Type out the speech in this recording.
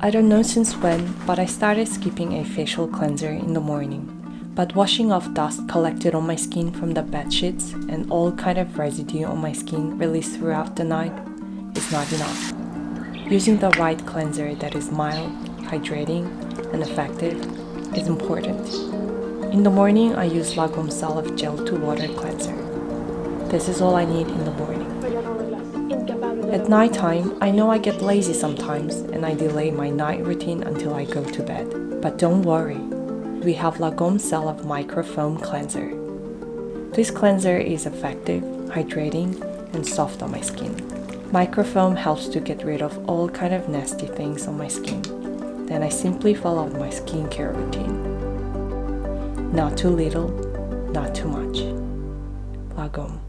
I don't know since when, but I started skipping a facial cleanser in the morning. But washing off dust collected on my skin from the bed sheets and all kind of residue on my skin released throughout the night is not enough. Using the right cleanser that is mild, hydrating, and effective is important. In the morning, I use Lagom Cellup Gel to Water Cleanser. This is all I need in the morning. At nighttime, I know I get lazy sometimes and I delay my night routine until I go to bed. But don't worry, we have Lagom Cellup Microfoam Cleanser. This cleanser is effective, hydrating, and soft on my skin. Microfoam helps to get rid of all kind of nasty things on my skin. Then I simply follow my skincare routine. Not too little, not too much. Lagom.